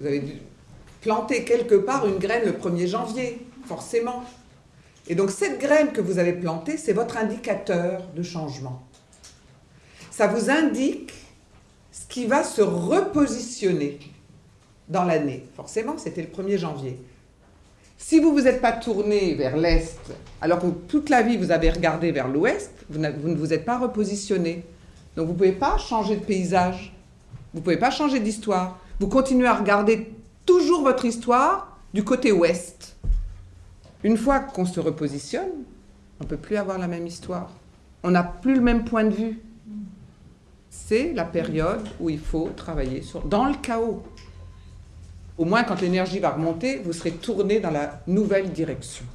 Vous avez dû planter quelque part une graine le 1er janvier, forcément. Et donc cette graine que vous avez plantée, c'est votre indicateur de changement. Ça vous indique ce qui va se repositionner dans l'année. Forcément, c'était le 1er janvier. Si vous ne vous êtes pas tourné vers l'Est, alors que toute la vie vous avez regardé vers l'Ouest, vous, ne vous êtes pas repositionné. Donc vous ne pouvez pas changer de paysage, vous ne pouvez pas changer d'histoire. Vous continuez à regarder toujours votre histoire du côté Ouest. Une fois qu'on se repositionne, on ne peut plus avoir la même histoire. On n'a plus le même point de vue. C'est la période où il faut travailler dans le chaos. Au moins, quand l'énergie va remonter, vous serez tourné dans la nouvelle direction.